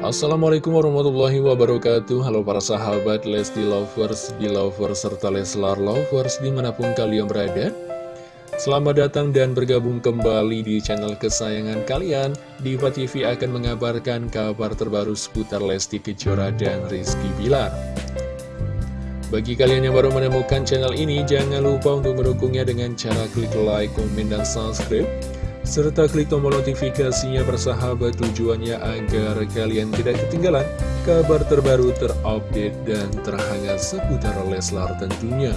Assalamualaikum warahmatullahi wabarakatuh. Halo para sahabat Lesti Lovers, Belovers, serta Leslar Lovers di mana pun kalian berada. Selamat datang dan bergabung kembali di channel kesayangan kalian. Diva TV akan mengabarkan kabar terbaru seputar Lesti Kejora dan Rizky Bilar. Bagi kalian yang baru menemukan channel ini Jangan lupa untuk mendukungnya dengan cara klik like, komen, dan subscribe serta klik tombol notifikasinya bersahabat tujuannya agar kalian tidak ketinggalan kabar terbaru terupdate dan terhangat seputar Leslar tentunya.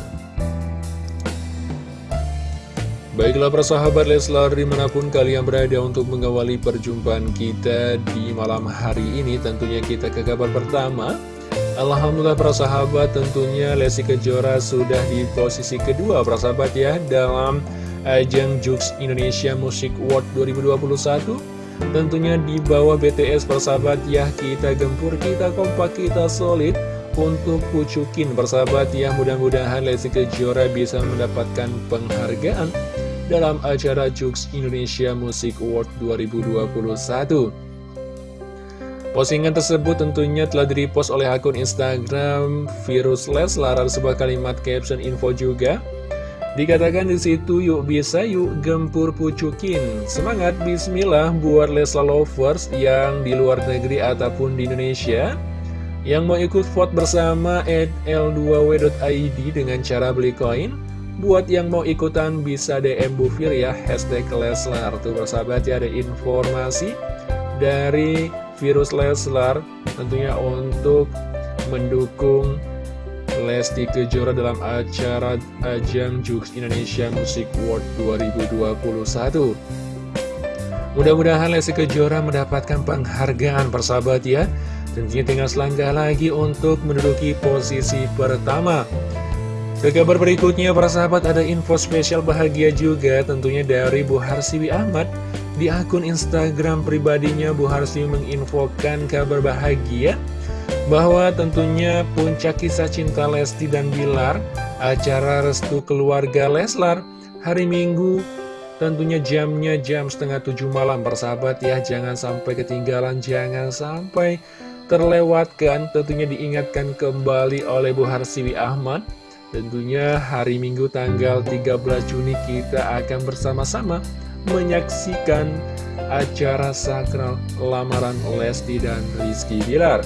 Baiklah persahabat Leslar di mana pun kalian berada untuk mengawali perjumpaan kita di malam hari ini tentunya kita ke kabar pertama Alhamdulillah persahabat tentunya Lesti Kejora sudah di posisi kedua persahabat ya dalam ajang Jux Indonesia Music Award 2021 Tentunya di bawah BTS persahabat ya kita gempur, kita kompak, kita solid. Untuk pucukin persahabat ya mudah-mudahan Lesti Kejora bisa mendapatkan penghargaan dalam acara Jux Indonesia Music Award 2021 Postingan tersebut tentunya telah direpost oleh akun Instagram Virus Leslar sebuah kalimat caption info juga Dikatakan di situ yuk bisa yuk gempur pucukin. Semangat bismillah buat Lesla Lovers yang di luar negeri ataupun di Indonesia Yang mau ikut vote bersama at l2w.id dengan cara beli koin. Buat yang mau ikutan bisa DM Bufir ya Hashtag Leslar. Tuh bersahabat ya ada informasi dari Virus Leslar Tentunya untuk mendukung Lesti Kejora dalam acara Ajang Jux Indonesia Music Award 2021 Mudah-mudahan Lesti Kejora mendapatkan penghargaan persahabat ya. Tentunya tinggal selangkah lagi untuk menduduki posisi pertama. Ke kabar berikutnya para sahabat ada info spesial bahagia juga tentunya dari Bu Harsiwi Ahmad Di akun Instagram pribadinya. Bu Harsiwi menginfokan kabar bahagia bahwa tentunya puncak kisah cinta Lesti dan Bilar, acara restu keluarga Leslar, hari Minggu, tentunya jamnya jam setengah tujuh malam, persahabat ya, jangan sampai ketinggalan, jangan sampai terlewatkan, tentunya diingatkan kembali oleh Bu Harsiwi Ahmad, tentunya hari Minggu tanggal 13 Juni kita akan bersama-sama menyaksikan acara sakral lamaran Lesti dan Rizky Bilar.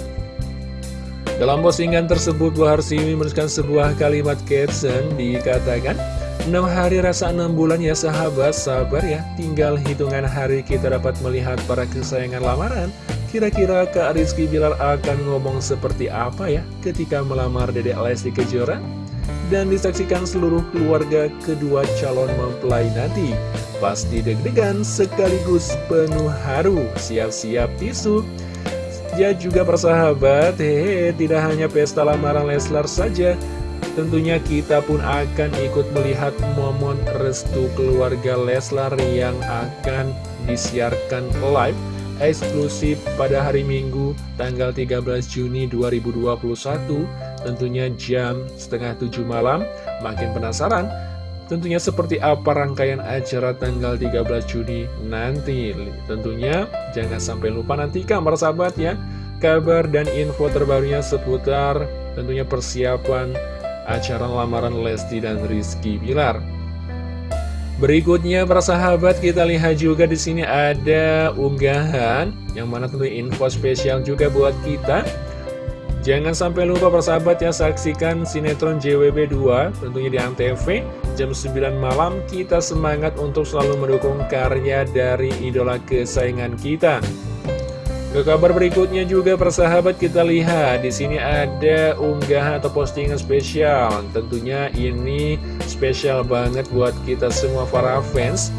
Dalam postingan tersebut, Bu Harsiwi menuliskan sebuah kalimat caption dikatakan, 6 hari rasa 6 bulan ya sahabat, sabar ya, tinggal hitungan hari kita dapat melihat para kesayangan lamaran. Kira-kira Kak Rizky Bilar akan ngomong seperti apa ya ketika melamar Dedek Lesti Kejora? Dan disaksikan seluruh keluarga kedua calon mempelai nanti. Pasti deg-degan sekaligus penuh haru, siap-siap tisu. Juga persahabat, hehe, tidak hanya pesta lamaran Leslar saja, tentunya kita pun akan ikut melihat momen restu keluarga Leslar yang akan disiarkan live eksklusif pada hari Minggu tanggal 13 Juni 2021 tentunya jam setengah tujuh malam. Makin penasaran Tentunya seperti apa rangkaian acara tanggal 13 Juni nanti? Tentunya jangan sampai lupa nantikan para sahabat ya. Kabar dan info terbarunya seputar tentunya persiapan acara lamaran Lesti dan Rizky Bilar. Berikutnya para sahabat kita lihat juga di sini ada unggahan yang mana tentu info spesial juga buat kita Jangan sampai lupa persahabat ya saksikan sinetron JWB 2 tentunya di Antv jam 9 malam kita semangat untuk selalu mendukung karya dari idola kesayangan kita. Ke kabar berikutnya juga persahabat kita lihat di sini ada unggahan atau postingan spesial. Tentunya ini spesial banget buat kita semua para fans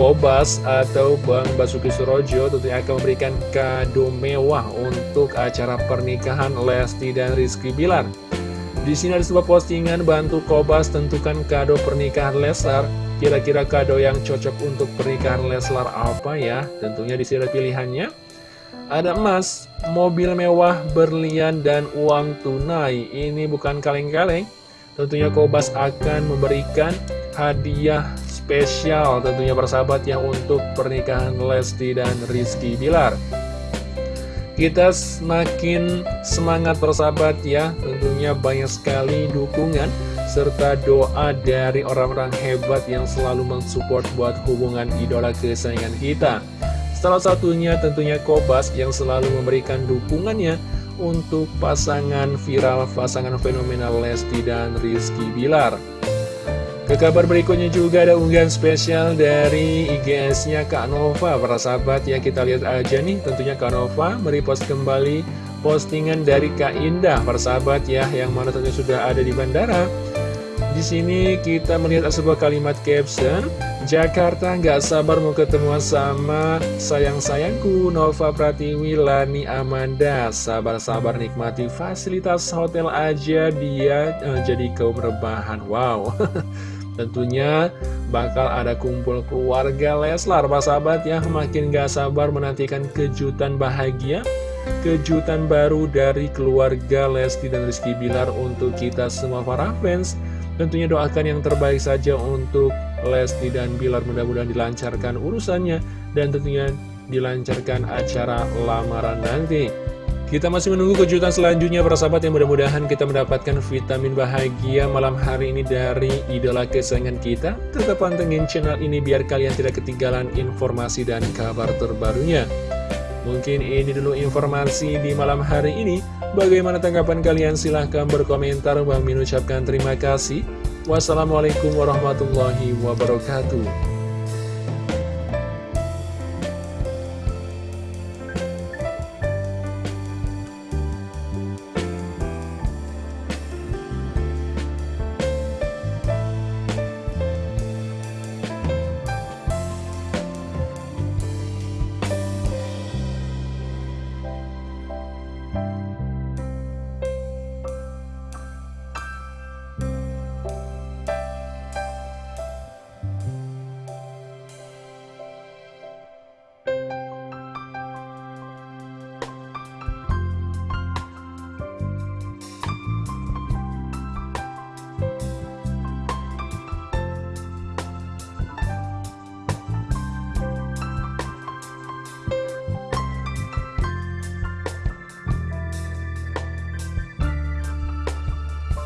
Kobas atau Bang Basuki Surojo tentunya akan memberikan kado mewah untuk acara pernikahan Lesti dan Rizky Bilar. Di sini ada sebuah postingan bantu Kobas tentukan kado pernikahan Leslar. Kira-kira kado yang cocok untuk pernikahan Leslar apa ya? Tentunya di sini ada pilihannya. Ada emas, mobil mewah, berlian, dan uang tunai. Ini bukan kaleng-kaleng. Tentunya Kobas akan memberikan hadiah spesial tentunya persahabat ya untuk pernikahan Lesti dan Rizky Bilar. Kita semakin semangat persahabat ya Tentunya banyak sekali dukungan Serta doa dari orang-orang hebat yang selalu mensupport buat hubungan idola kesayangan kita. Salah satunya tentunya Kobas yang selalu memberikan dukungannya Untuk pasangan viral, pasangan fenomenal Lesti dan Rizky Bilar ke kabar berikutnya juga ada unggahan spesial dari IGS-nya Kak Nova. Para sahabat ya kita lihat aja nih. Tentunya Kak Nova merepost kembali postingan dari Kak Indah. Para sahabat ya yang mana tentunya sudah ada di bandara. Di sini kita melihat sebuah kalimat caption Jakarta nggak sabar mau ketemu sama sayang-sayangku Nova Pratiwi Lani Amanda. Sabar-sabar nikmati fasilitas hotel aja dia eh, jadi kaum rebahan. Wow Tentunya bakal ada kumpul keluarga Leslar Pak sahabat ya. Makin gak sabar menantikan kejutan bahagia Kejutan baru dari keluarga Lesti dan Rizky Bilar untuk kita semua para fans. Tentunya doakan yang terbaik saja untuk Lesti dan Bilar. Mudah-mudahan dilancarkan urusannya Dan tentunya dilancarkan acara lamaran nanti kita masih menunggu kejutan selanjutnya para sahabat yang mudah-mudahan kita mendapatkan vitamin bahagia malam hari ini dari idola kesayangan kita. Tetap pantengin channel ini biar kalian tidak ketinggalan informasi dan kabar terbarunya. Mungkin ini dulu informasi di malam hari ini. Bagaimana tanggapan kalian? Silahkan berkomentar. Bang Min ucapkan terima kasih. Wassalamualaikum warahmatullahi wabarakatuh.